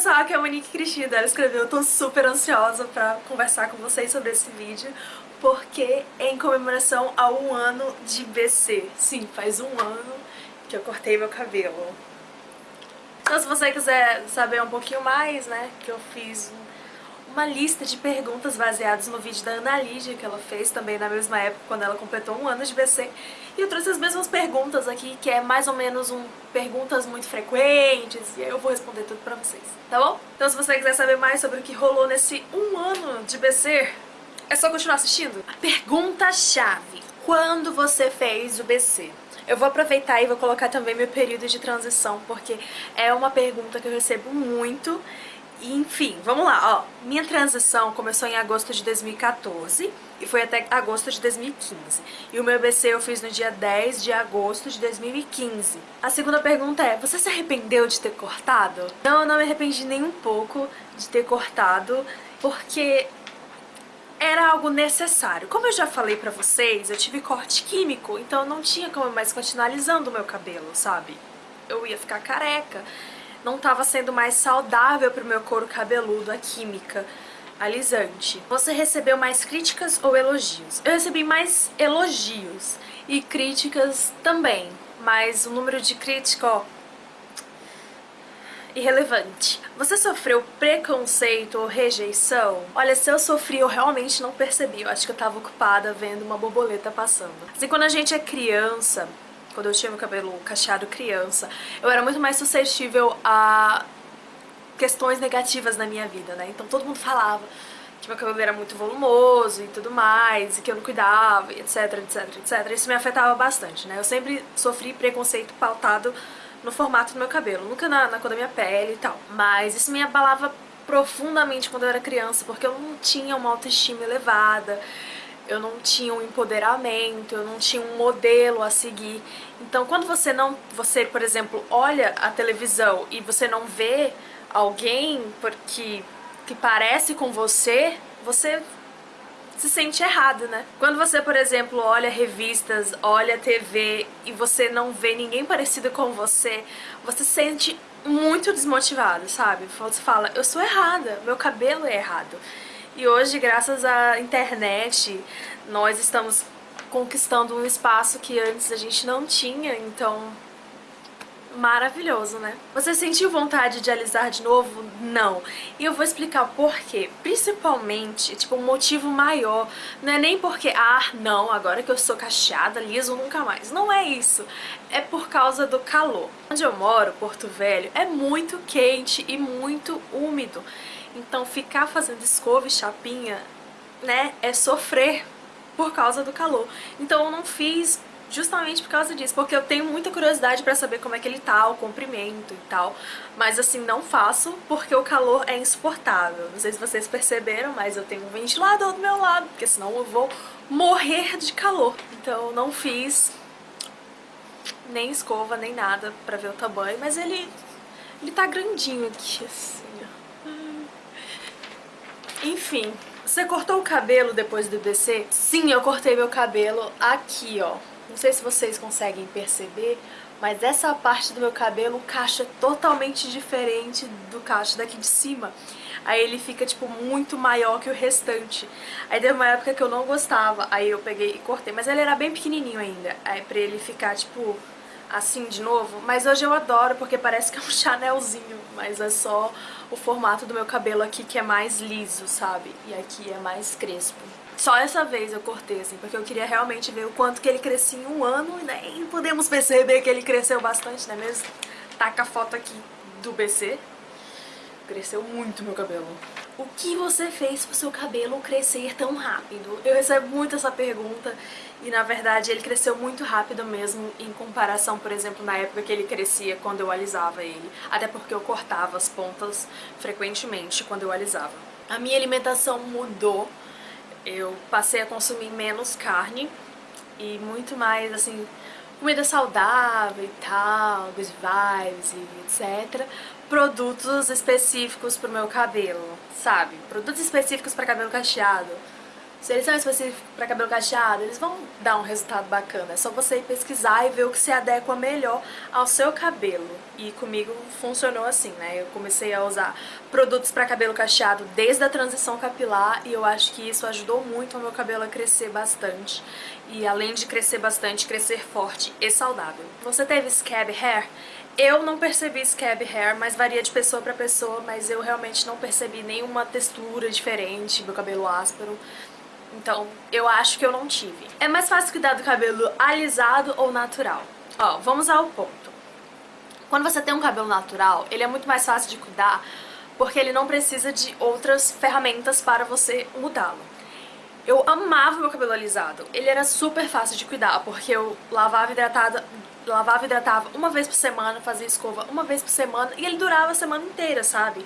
pessoal, aqui é a Monique Cristina, ela escreveu, eu tô super ansiosa pra conversar com vocês sobre esse vídeo, porque é em comemoração a um ano de BC. Sim, faz um ano que eu cortei meu cabelo. Então se você quiser saber um pouquinho mais, né, que eu fiz uma lista de perguntas baseadas no vídeo da Ana Lídia, que ela fez também na mesma época, quando ela completou um ano de BC. E eu trouxe as mesmas perguntas aqui, que é mais ou menos um perguntas muito frequentes, e aí eu vou responder tudo pra vocês, tá bom? Então se você quiser saber mais sobre o que rolou nesse um ano de BC, é só continuar assistindo. Pergunta-chave. Quando você fez o BC? Eu vou aproveitar e vou colocar também meu período de transição, porque é uma pergunta que eu recebo muito enfim, vamos lá, ó. Minha transição começou em agosto de 2014 e foi até agosto de 2015. E o meu BC eu fiz no dia 10 de agosto de 2015. A segunda pergunta é, você se arrependeu de ter cortado? Não, eu não me arrependi nem um pouco de ter cortado, porque era algo necessário. Como eu já falei pra vocês, eu tive corte químico, então não tinha como mais continuar alisando o meu cabelo, sabe? Eu ia ficar careca não estava sendo mais saudável para o meu couro cabeludo, a química alisante. Você recebeu mais críticas ou elogios? Eu recebi mais elogios e críticas também, mas o número de críticas, ó, irrelevante. Você sofreu preconceito ou rejeição? Olha, se eu sofri, eu realmente não percebi. Eu acho que eu tava ocupada vendo uma borboleta passando. Assim, quando a gente é criança, quando eu tinha meu cabelo cacheado criança, eu era muito mais suscetível a questões negativas na minha vida, né? Então todo mundo falava que meu cabelo era muito volumoso e tudo mais, e que eu não cuidava, etc, etc, etc. Isso me afetava bastante, né? Eu sempre sofri preconceito pautado no formato do meu cabelo, nunca na, na cor da minha pele e tal. Mas isso me abalava profundamente quando eu era criança, porque eu não tinha uma autoestima elevada, eu não tinha um empoderamento, eu não tinha um modelo a seguir. Então quando você não, você por exemplo, olha a televisão e você não vê alguém porque que parece com você, você se sente errado, né? Quando você, por exemplo, olha revistas, olha TV e você não vê ninguém parecido com você, você se sente muito desmotivado, sabe? Você fala, eu sou errada, meu cabelo é errado. E hoje, graças à internet, nós estamos conquistando um espaço que antes a gente não tinha, então maravilhoso, né? Você sentiu vontade de alisar de novo? Não. E eu vou explicar por quê. Principalmente, tipo, um motivo maior. Não é nem porque, ah, não, agora que eu sou cacheada, liso nunca mais. Não é isso. É por causa do calor. Onde eu moro, Porto Velho, é muito quente e muito úmido. Então ficar fazendo escova e chapinha, né, é sofrer por causa do calor. Então eu não fiz justamente por causa disso, porque eu tenho muita curiosidade pra saber como é que ele tá, o comprimento e tal, mas assim, não faço porque o calor é insuportável. Não sei se vocês perceberam, mas eu tenho um ventilador do meu lado, porque senão eu vou morrer de calor. Então não fiz nem escova, nem nada pra ver o tamanho, mas ele, ele tá grandinho aqui, assim, enfim, você cortou o cabelo depois do BC? Sim, eu cortei meu cabelo aqui, ó. Não sei se vocês conseguem perceber, mas essa parte do meu cabelo, o cacho é totalmente diferente do cacho daqui de cima. Aí ele fica, tipo, muito maior que o restante. Aí teve uma época que eu não gostava, aí eu peguei e cortei. Mas ele era bem pequenininho ainda, aí pra ele ficar, tipo, assim de novo, mas hoje eu adoro porque parece que é um chanelzinho, mas é só o formato do meu cabelo aqui que é mais liso, sabe? E aqui é mais crespo. Só essa vez eu cortei, assim, porque eu queria realmente ver o quanto que ele crescia em um ano, né? E podemos perceber que ele cresceu bastante, né mesmo? Taca a foto aqui do BC. Cresceu muito meu cabelo. O que você fez pro seu cabelo crescer tão rápido? Eu recebo muito essa pergunta e na verdade ele cresceu muito rápido mesmo em comparação, por exemplo, na época que ele crescia quando eu alisava ele. Até porque eu cortava as pontas frequentemente quando eu alisava. A minha alimentação mudou, eu passei a consumir menos carne e muito mais, assim, comida saudável e tal, good vibes e etc. Produtos específicos pro meu cabelo, sabe? Produtos específicos para cabelo cacheado. Se eles são específicos para cabelo cacheado, eles vão dar um resultado bacana. É só você ir pesquisar e ver o que se adequa melhor ao seu cabelo. E comigo funcionou assim, né? Eu comecei a usar produtos para cabelo cacheado desde a transição capilar e eu acho que isso ajudou muito o meu cabelo a crescer bastante. E além de crescer bastante, crescer forte e saudável. Você teve scab hair? Eu não percebi scab hair, mas varia de pessoa pra pessoa, mas eu realmente não percebi nenhuma textura diferente, meu cabelo áspero. Então, eu acho que eu não tive. É mais fácil cuidar do cabelo alisado ou natural? Ó, vamos ao ponto. Quando você tem um cabelo natural, ele é muito mais fácil de cuidar porque ele não precisa de outras ferramentas para você mudá-lo. Eu amava meu cabelo alisado. Ele era super fácil de cuidar, porque eu lavava hidratada, lavava e hidratava uma vez por semana, fazia escova uma vez por semana e ele durava a semana inteira, sabe?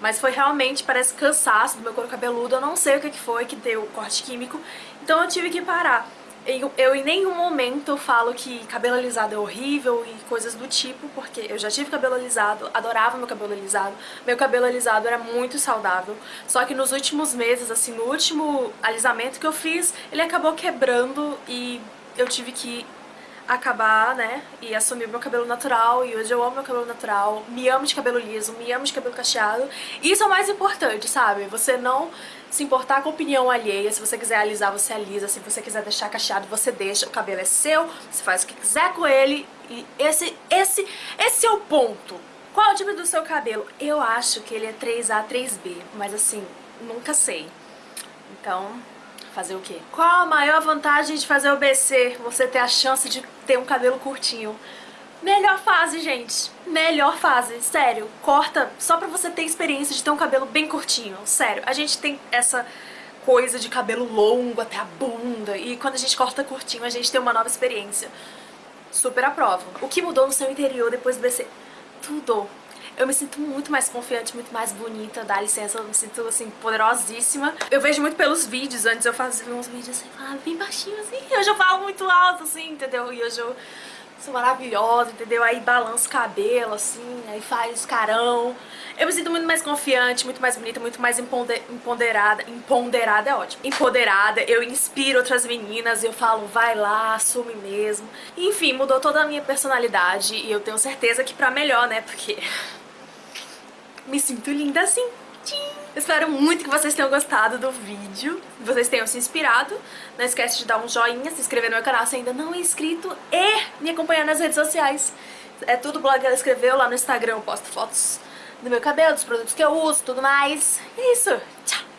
Mas foi realmente, parece cansaço do meu couro cabeludo, eu não sei o que foi que deu corte químico, então eu tive que parar. Eu, eu, em nenhum momento falo que cabelo alisado é horrível e coisas do tipo, porque eu já tive cabelo alisado, adorava meu cabelo alisado, meu cabelo alisado era muito saudável, só que nos últimos meses, assim, no último alisamento que eu fiz, ele acabou quebrando e eu tive que acabar, né, e assumir meu cabelo natural, e hoje eu amo meu cabelo natural, me amo de cabelo liso, me amo de cabelo cacheado, e isso é o mais importante, sabe? Você não se importar com opinião alheia, se você quiser alisar, você alisa, se você quiser deixar cacheado, você deixa, o cabelo é seu, você faz o que quiser com ele, e esse, esse, esse é o ponto. Qual é o tipo do seu cabelo? Eu acho que ele é 3A, 3B, mas assim, nunca sei. Então, Fazer o quê? Qual a maior vantagem de fazer o BC? Você ter a chance de ter um cabelo curtinho. Melhor fase, gente. Melhor fase. Sério, corta só pra você ter experiência de ter um cabelo bem curtinho. Sério, a gente tem essa coisa de cabelo longo até a bunda. E quando a gente corta curtinho, a gente tem uma nova experiência. Super aprovo. O que mudou no seu interior depois do BC? Tudo eu me sinto muito mais confiante, muito mais bonita, dá licença, eu me sinto, assim, poderosíssima. Eu vejo muito pelos vídeos, antes eu fazia uns vídeos assim, falava bem baixinho, assim, hoje eu falo muito alto, assim, entendeu? E hoje eu sou maravilhosa, entendeu? Aí balança o cabelo, assim, aí faz carão. Eu me sinto muito mais confiante, muito mais bonita, muito mais empoderada. Empoderada é ótimo. Empoderada, eu inspiro outras meninas, eu falo, vai lá, assume mesmo. Enfim, mudou toda a minha personalidade e eu tenho certeza que pra melhor, né? Porque me sinto linda assim. Espero muito que vocês tenham gostado do vídeo, que vocês tenham se inspirado. Não esquece de dar um joinha, se inscrever no meu canal se ainda não é inscrito e me acompanhar nas redes sociais. É tudo o blog que ela escreveu, lá no Instagram eu posto fotos do meu cabelo, dos produtos que eu uso, tudo mais. É isso, tchau!